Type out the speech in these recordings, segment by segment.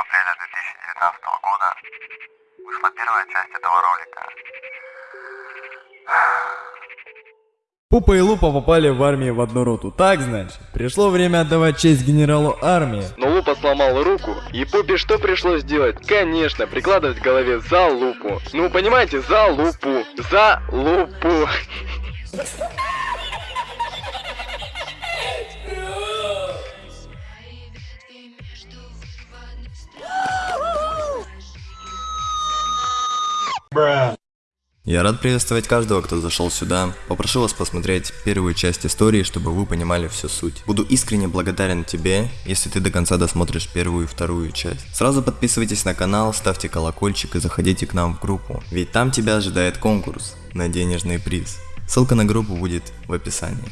апреля 2019 года вышла первая часть этого ролика. Пупа и Лупа попали в армию в одну роту, так значит? Пришло время отдавать честь генералу армии. Но Лупа сломал руку, и Пупе что пришлось делать? Конечно, прикладывать к голове за лупу. Ну, понимаете, за лупу. За лупу. Я рад приветствовать каждого, кто зашел сюда. Попрошу вас посмотреть первую часть истории, чтобы вы понимали всю суть. Буду искренне благодарен тебе, если ты до конца досмотришь первую и вторую часть. Сразу подписывайтесь на канал, ставьте колокольчик и заходите к нам в группу, ведь там тебя ожидает конкурс на денежный приз. Ссылка на группу будет в описании.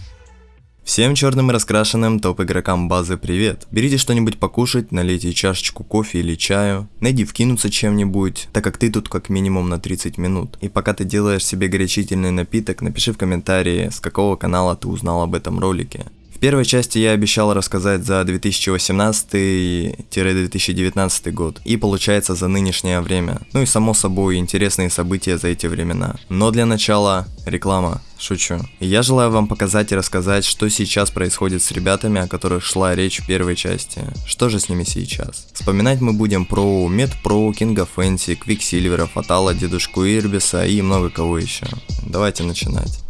Всем черным и раскрашенным топ игрокам базы привет. Берите что-нибудь покушать, налейте чашечку кофе или чаю, найди вкинуться чем-нибудь, так как ты тут как минимум на 30 минут. И пока ты делаешь себе горячительный напиток, напиши в комментарии, с какого канала ты узнал об этом ролике. Первой части я обещал рассказать за 2018-2019 год, и получается за нынешнее время. Ну и само собой интересные события за эти времена. Но для начала реклама. Шучу. Я желаю вам показать и рассказать, что сейчас происходит с ребятами, о которых шла речь в первой части. Что же с ними сейчас? Вспоминать мы будем про Медпро, Кинга Фэнси, Квиксильвера, Фатала, Дедушку Ирбиса и много кого еще. Давайте начинать.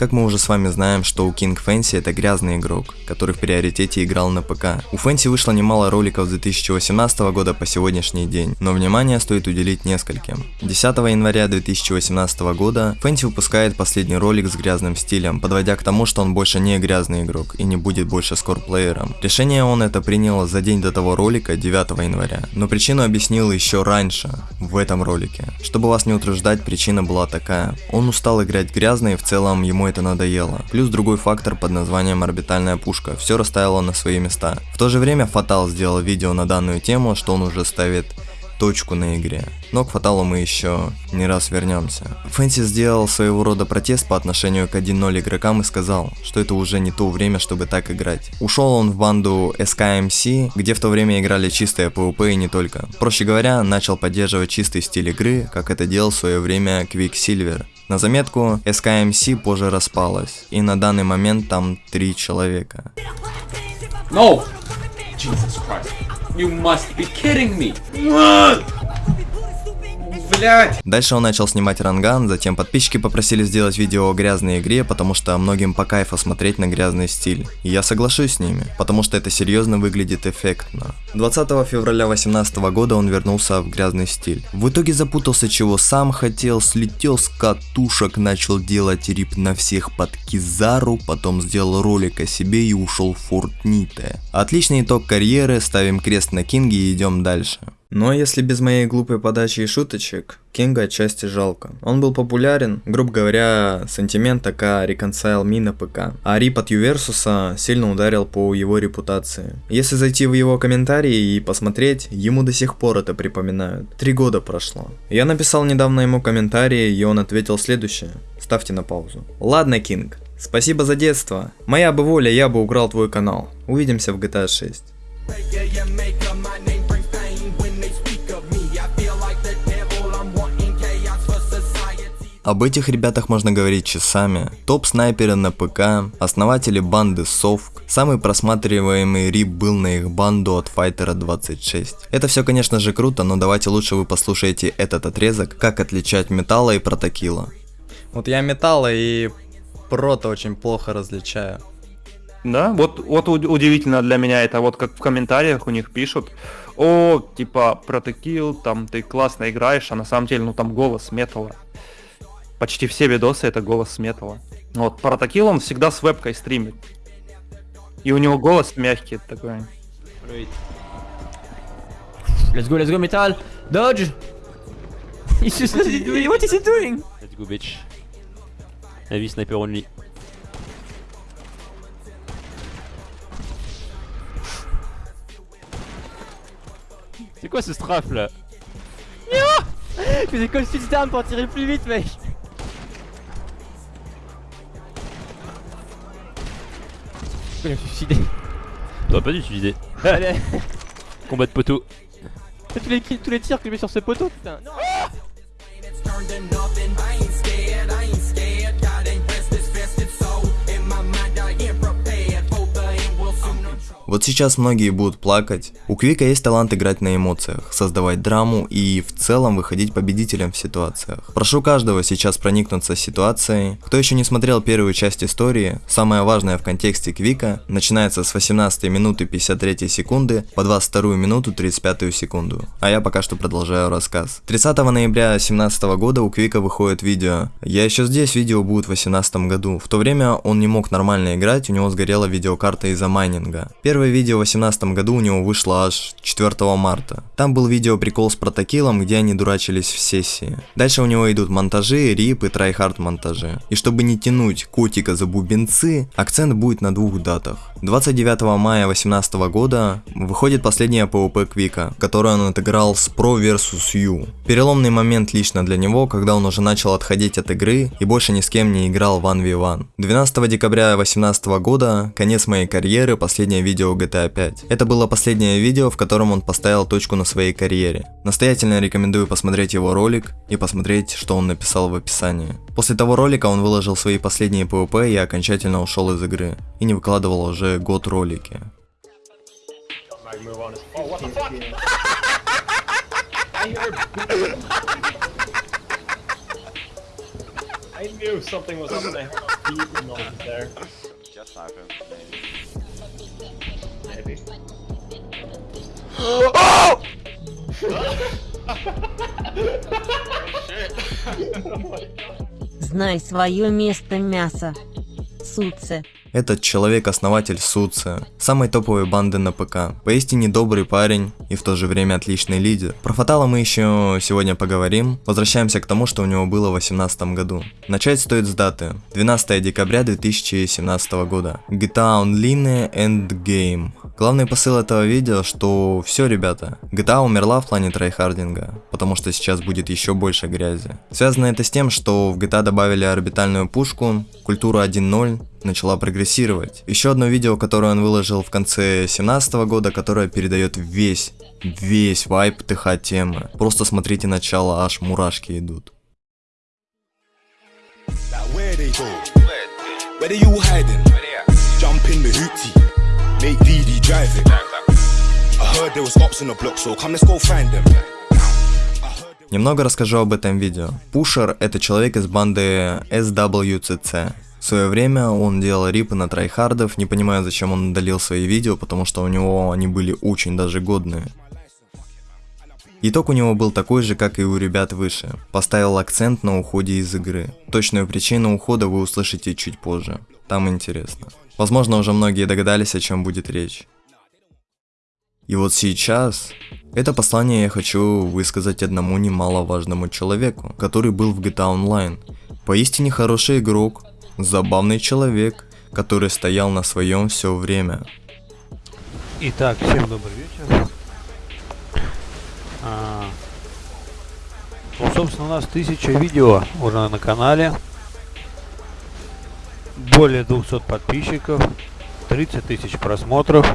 Как мы уже с вами знаем, что у King Fancy это грязный игрок, который в приоритете играл на ПК. У Fancy вышло немало роликов с 2018 года по сегодняшний день, но внимание стоит уделить нескольким. 10 января 2018 года Fancy выпускает последний ролик с грязным стилем, подводя к тому, что он больше не грязный игрок и не будет больше скорплеером. Решение он это принял за день до того ролика, 9 января, но причину объяснил еще раньше, в этом ролике. Чтобы вас не утруждать, причина была такая. Он устал играть грязно и в целом ему это надоело. Плюс другой фактор под названием орбитальная пушка. Все расставило на свои места. В то же время Фатал сделал видео на данную тему, что он уже ставит точку на игре. Но к Фаталу мы еще не раз вернемся. Фэнси сделал своего рода протест по отношению к 1.0 игрокам и сказал, что это уже не то время, чтобы так играть. Ушел он в банду SKMC, где в то время играли чистое PvP и не только. Проще говоря, начал поддерживать чистый стиль игры, как это делал в свое время Quicksilver. На заметку, SKMC позже распалась, и на данный момент там три человека. No! Jesus Christ. You must be kidding me. Блять! Дальше он начал снимать ранган, затем подписчики попросили сделать видео о грязной игре, потому что многим по кайфу смотреть на грязный стиль. И я соглашусь с ними, потому что это серьезно выглядит эффектно. 20 февраля 2018 года он вернулся в грязный стиль. В итоге запутался чего сам хотел, слетел с катушек, начал делать рип на всех под Кизару, потом сделал ролик о себе и ушел в Фортните. Отличный итог карьеры, ставим крест на Кинге и идем дальше. Но если без моей глупой подачи и шуточек, Кинга отчасти жалко. Он был популярен, грубо говоря, сантимент АК Reconcile Me на ПК. А рип от Юверсуса сильно ударил по его репутации. Если зайти в его комментарии и посмотреть, ему до сих пор это припоминают. Три года прошло. Я написал недавно ему комментарии, и он ответил следующее. Ставьте на паузу. Ладно, Кинг, спасибо за детство. Моя бы воля, я бы украл твой канал. Увидимся в GTA 6. Об этих ребятах можно говорить часами. Топ-снайперы на ПК, основатели банды Совк. Самый просматриваемый рип был на их банду от Файтера 26. Это все, конечно же, круто, но давайте лучше вы послушаете этот отрезок, как отличать металла и протокила. Вот я металла и прото очень плохо различаю. Да, вот, вот уд- удивительно для меня это, вот как в комментариях у них пишут, о, типа, протекил, там, ты классно играешь, а на самом деле, ну, там голос металла. Почти все видосы это голос металла. Вот, протекил он всегда с вебкой стримит. И у него голос мягкий такой. Let's go, let's go, metal. Dodge. He's just what is he doing? What is he doing? Let's go bitch. Heavy sniper only. C'est quoi ce strafe là Il faisait comme switch down pour tirer plus vite, mec. Je me suis suicidé. T'aurais pas dû utiliser. Allez, Combat de poteau. tous les, kills- tous les tirs que je mets sur ce poteau, putain. Non. It's Вот сейчас многие будут плакать. У Квика есть талант играть на эмоциях, создавать драму и в целом выходить победителем в ситуациях. Прошу каждого сейчас проникнуться ситуацией. Кто еще не смотрел первую часть истории, самое важное в контексте Квика начинается с 18 минуты 53 секунды по 22 минуту 35 секунду. А я пока что продолжаю рассказ. 30 ноября 2017 года у Квика выходит видео. Я еще здесь, видео будет в 2018 году. В то время он не мог нормально играть, у него сгорела видеокарта из-за майнинга. Первое видео в 2018 году у него вышло аж 4 марта. Там был видео прикол с протокилом, где они дурачились в сессии. Дальше у него идут монтажи, rip и tryhard монтажи. И чтобы не тянуть котика за бубенцы, акцент будет на двух датах. 29 мая 2018 года выходит последняя PvP Квика, которую он отыграл с Pro vs U. Переломный момент лично для него, когда он уже начал отходить от игры и больше ни с кем не играл в 1v1. 12 декабря 2018 года, конец моей карьеры, последнее видео GTA 5. Это было последнее видео, в котором он поставил точку на своей карьере. Настоятельно рекомендую посмотреть его ролик и посмотреть, что он написал в описании. После того ролика он выложил свои последние PvP и окончательно ушел из игры. И не выкладывал уже год ролики. I knew something was up there. Just sniper, Maybe. Знай свое место мясо. Суце. Этот человек основатель Суция, самой топовой банды на ПК. Поистине добрый парень и в то же время отличный лидер. Про Фатала мы еще сегодня поговорим. Возвращаемся к тому, что у него было в 2018 году. Начать стоит с даты. 12 декабря 2017 года. GTA Online Endgame. Главный посыл этого видео, что все, ребята, GTA умерла в плане трайхардинга, потому что сейчас будет еще больше грязи. Связано это с тем, что в GTA добавили орбитальную пушку, культура 1.0 начала прогрессировать. Еще одно видео, которое он выложил в конце 2017 года, которое передает весь, весь вайб ТХ темы. Просто смотрите начало, аж мурашки идут. Where VD drive it. I heard there was opps in the block, so come let's go find them. Немного расскажу об этом видео. Пушер это человек из банды SWCC. В свое время он делал рипы на трайхардов, не понимаю зачем он удалил свои видео, потому что у него они были очень даже годные. Итог у него был такой же, как и у ребят выше. Поставил акцент на уходе из игры. Точную причину ухода вы услышите чуть позже. Там интересно. Возможно, уже многие догадались, о чем будет речь. И вот сейчас это послание я хочу высказать одному немаловажному человеку, который был в GTA Online. Поистине хороший игрок, забавный человек, который стоял на своем все время. Итак, всем добрый вечер. А, ну, собственно, у нас тысяча видео уже на канале. Более 200 подписчиков, 30 тысяч просмотров.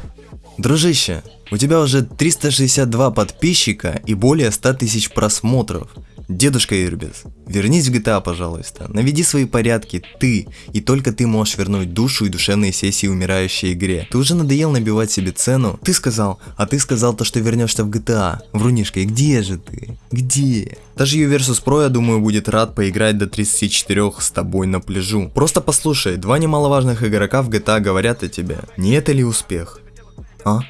Дружище, у тебя уже 362 подписчика и более 100 тысяч просмотров. Дедушка Ирбис, вернись в GTA, пожалуйста. Наведи свои порядки, ты, и только ты можешь вернуть душу и душевные сессии умирающей игре. Ты уже надоел набивать себе цену. Ты сказал, а ты сказал то, что вернешься в GTA. Врунишка, и где же ты? Где? Даже U-Versus Pro, я думаю, будет рад поиграть до 34 с тобой на пляжу. Просто послушай, два немаловажных игрока в GTA говорят о тебе. Не это ли успех? А?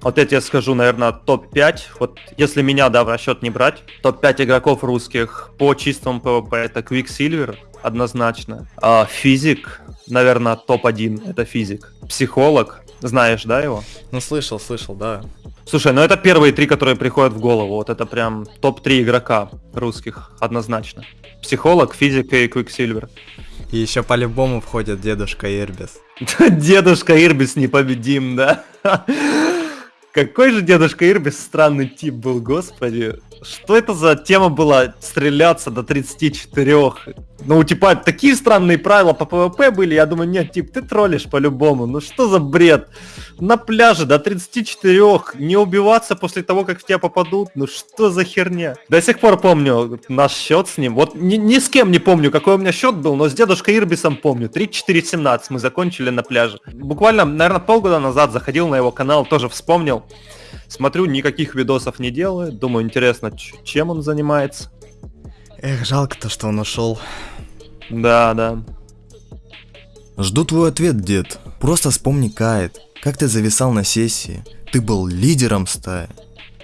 Вот я тебе скажу, наверное, топ-5. Вот если меня, да, в расчет не брать, топ-5 игроков русских по чистому PvP это Quicksilver, однозначно. А, физик, наверное, топ-1, это физик. Психолог, знаешь, да, его? Ну слышал, слышал, да. Слушай, ну это первые три, которые приходят в голову. Вот это прям топ-3 игрока русских, однозначно. Психолог, физик и Quicksilver. И еще по-любому входит дедушка Ирбис. Дедушка Ирбис непобедим, да? Какой же дедушка Ирбис странный тип был, господи. Что это за тема была стреляться до 34? Ну, типа, такие странные правила по ПВП были, я думаю, нет, тип, ты троллишь по-любому, ну что за бред? На пляже до 34, не убиваться после того, как в тебя попадут, ну что за херня? До сих пор помню наш счет с ним, вот ни, ни с кем не помню, какой у меня счет был, но с дедушкой Ирбисом помню, 34-17 мы закончили на пляже. Буквально, наверное, полгода назад заходил на его канал, тоже вспомнил. Смотрю, никаких видосов не делает. Думаю, интересно, чем он занимается. Эх, жалко-то, что он ушел. Да, да. Жду твой ответ, дед. Просто вспомни Кайт. Как ты зависал на сессии. Ты был лидером стаи.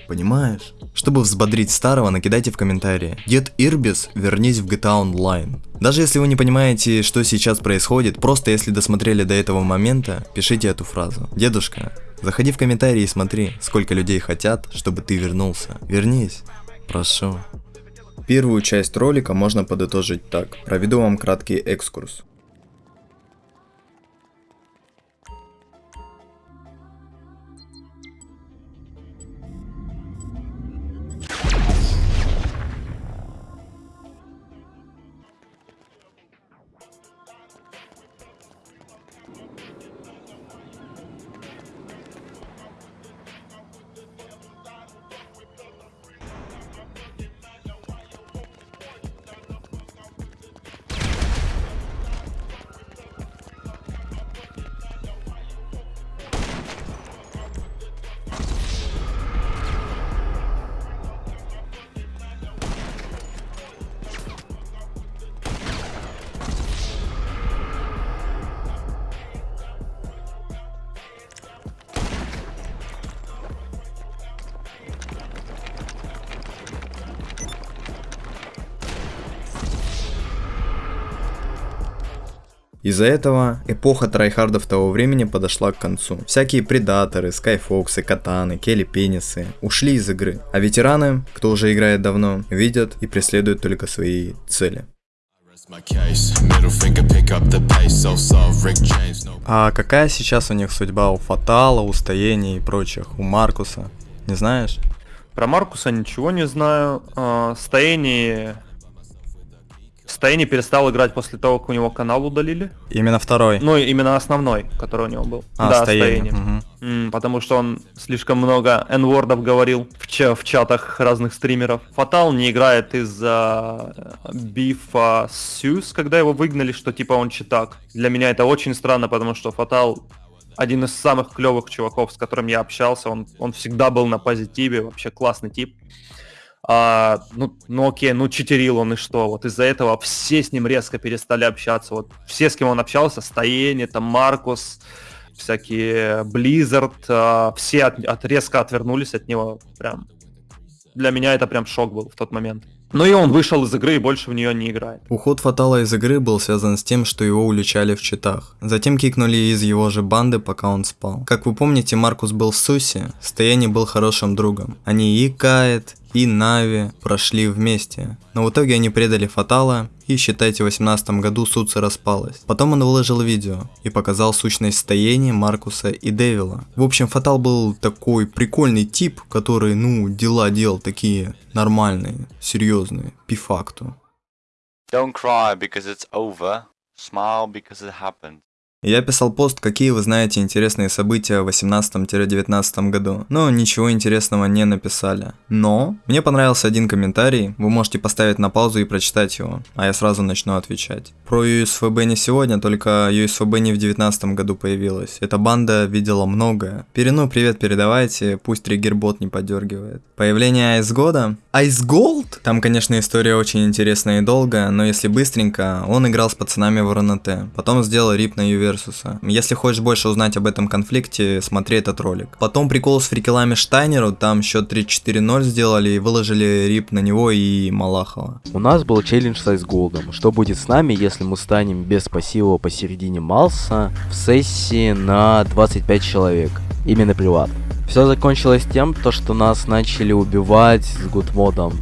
Понимаешь? Чтобы взбодрить старого, накидайте в комментарии. Дед Ирбис, вернись в GTA Online. Даже если вы не понимаете, что сейчас происходит, просто если досмотрели до этого момента, пишите эту фразу. Дедушка, заходи в комментарии и смотри, сколько людей хотят, чтобы ты вернулся. Вернись. Прошу. Первую часть ролика можно подытожить так. Проведу вам краткий экскурс. Из-за этого эпоха трайхардов того времени подошла к концу. Всякие предаторы, скайфоксы, катаны, келли пенисы ушли из игры, а ветераны, кто уже играет давно, видят и преследуют только свои цели. А какая сейчас у них судьба у Фатала, у Стоения и прочих, у Маркуса? Не знаешь? Про Маркуса ничего не знаю. А, Стоение Стейни перестал играть после того, как у него канал удалили. Именно второй. Ну, именно основной, который у него был. А, да, Стейни. Угу. М, потому что он слишком много n говорил в, ча в чатах разных стримеров. Фатал не играет из-за бифа с Сьюз, когда его выгнали, что типа он читак. Для меня это очень странно, потому что Фатал один из самых клевых чуваков, с которым я общался. Он, он всегда был на позитиве, вообще классный тип. А, ну, ну окей, ну читерил он и что? Вот из-за этого все с ним резко перестали общаться. Вот все, с кем он общался, Стоение, там Маркус, всякие Blizzard, а, все от, от, резко отвернулись от него. Прям для меня это прям шок был в тот момент. Ну и он вышел из игры и больше в нее не играет. Уход Фатала из игры был связан с тем, что его уличали в читах. Затем кикнули из его же банды, пока он спал. Как вы помните, Маркус был в Сусе, Стояни был хорошим другом. Они и Кает, и Нави прошли вместе. Но в итоге они предали Фатала, и считайте, в 18 году Суца распалась. Потом он выложил видео и показал сущность стояния Маркуса и Девила. В общем, Фатал был такой прикольный тип, который, ну, дела делал такие нормальные, серьезные, по факту. Don't cry because it's over. Smile because it happened. Я писал пост, какие вы знаете интересные события в 18-19 году, но ничего интересного не написали. Но мне понравился один комментарий, вы можете поставить на паузу и прочитать его, а я сразу начну отвечать. Про USFB не сегодня, только USFB не в 19 году появилась. Эта банда видела многое. Перину привет передавайте, пусть триггербот не подергивает. Появление Ice года? Ice Gold? Там, конечно, история очень интересная и долгая, но если быстренько, он играл с пацанами в РНТ, потом сделал рип на Ювер Версуса. Если хочешь больше узнать об этом конфликте, смотри этот ролик. Потом прикол с фрикелами Штайнеру, там счет 3-4-0 сделали и выложили рип на него и Малахова. У нас был челлендж с Айсголдом. Что будет с нами, если мы станем без пассива посередине Малса в сессии на 25 человек? Именно приват. Все закончилось тем, то, что нас начали убивать с гудмодом.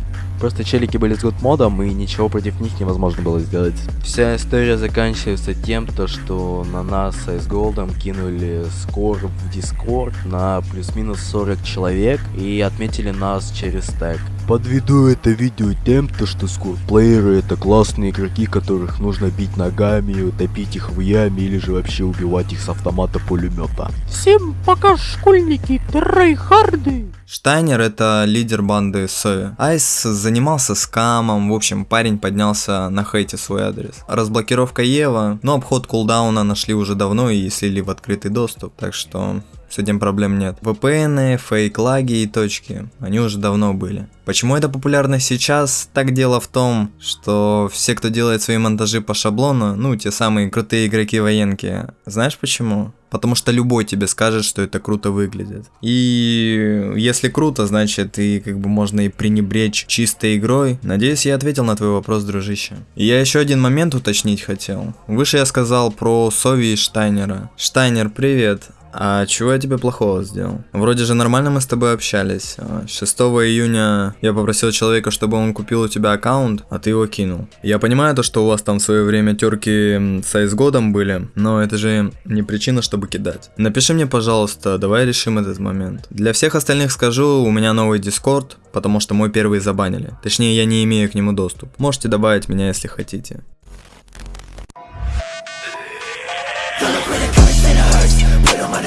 Просто челики были с модом и ничего против них невозможно было сделать. Вся история заканчивается тем, то, что на нас с Голдом кинули скор в Дискорд на плюс-минус 40 человек и отметили нас через стек. Подведу это видео тем, то что скорплееры это классные игроки, которых нужно бить ногами, утопить их в яме или же вообще убивать их с автомата пулемета. Всем пока, школьники, трейхарды! Штайнер это лидер банды Сови. Айс занимался скамом, в общем парень поднялся на хейте свой адрес. Разблокировка Ева, но обход кулдауна нашли уже давно и слили в открытый доступ, так что с этим проблем нет. VPN, фейк-лаги и точки, они уже давно были. Почему это популярно сейчас? Так дело в том, что все, кто делает свои монтажи по шаблону, ну, те самые крутые игроки-военки, знаешь почему? Потому что любой тебе скажет, что это круто выглядит. И если круто, значит и как бы можно и пренебречь чистой игрой. Надеюсь, я ответил на твой вопрос, дружище. И я еще один момент уточнить хотел. Выше я сказал про Сови и Штайнера. Штайнер, привет. А чего я тебе плохого сделал? Вроде же нормально мы с тобой общались. 6 а, июня я попросил человека, чтобы он купил у тебя аккаунт, а ты его кинул. Я понимаю то, что у вас там в свое время терки с айс годом были, но это же не причина, чтобы кидать. Напиши мне, пожалуйста, давай решим этот момент. Для всех остальных скажу, у меня новый дискорд, потому что мой первый забанили. Точнее, я не имею к нему доступ. Можете добавить меня, если хотите.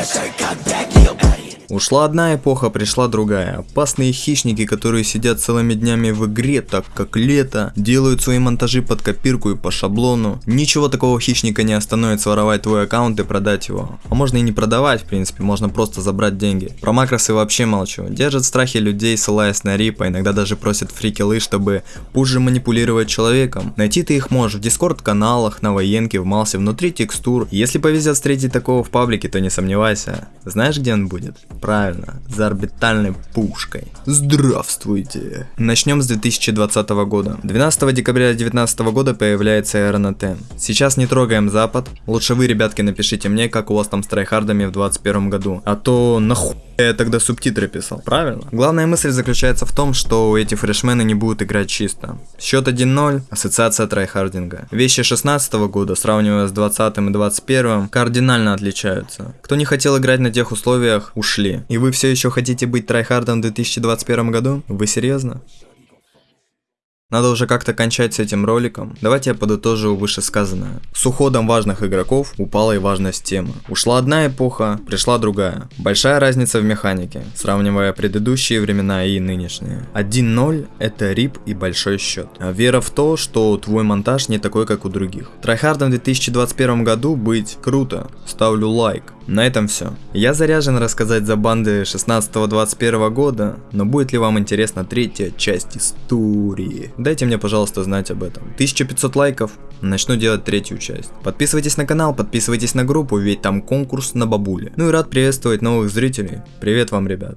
Yes, I got. Ушла одна эпоха, пришла другая. Опасные хищники, которые сидят целыми днями в игре, так как лето, делают свои монтажи под копирку и по шаблону. Ничего такого хищника не остановит своровать твой аккаунт и продать его. А можно и не продавать, в принципе, можно просто забрать деньги. Про макросы вообще молчу. Держат в страхе людей, ссылаясь на рип, а иногда даже просят фрикелы, чтобы позже манипулировать человеком. Найти ты их можешь в дискорд каналах, на военке, в малсе, внутри текстур. Если повезет встретить такого в паблике, то не сомневайся. Знаешь, где он будет? Правильно, за орбитальной пушкой. Здравствуйте! Начнем с 2020 года. 12 декабря 2019 года появляется эра на Т. Сейчас не трогаем Запад. Лучше вы, ребятки, напишите мне, как у вас там с трайхардами в 2021 году. А то нахуй я тогда субтитры писал, правильно? Главная мысль заключается в том, что эти фрешмены не будут играть чисто. Счет 1-0, ассоциация трайхардинга. Вещи 16 года, сравнивая с 20 и 21, кардинально отличаются. Кто не хотел играть на тех условиях, ушли. И вы все еще хотите быть трайхардом в 2021 году? Вы серьезно? Надо уже как-то кончать с этим роликом. Давайте я подытожу вышесказанное. С уходом важных игроков упала и важность темы. Ушла одна эпоха, пришла другая. Большая разница в механике, сравнивая предыдущие времена и нынешние. 1-0 это рип и большой счет. А вера в то, что твой монтаж не такой, как у других. Трайхардом в 2021 году быть круто. Ставлю лайк. На этом все. Я заряжен рассказать за банды 16-21 года, но будет ли вам интересна третья часть истории? Дайте мне, пожалуйста, знать об этом. 1500 лайков, начну делать третью часть. Подписывайтесь на канал, подписывайтесь на группу, ведь там конкурс на бабуле. Ну и рад приветствовать новых зрителей. Привет вам, ребят.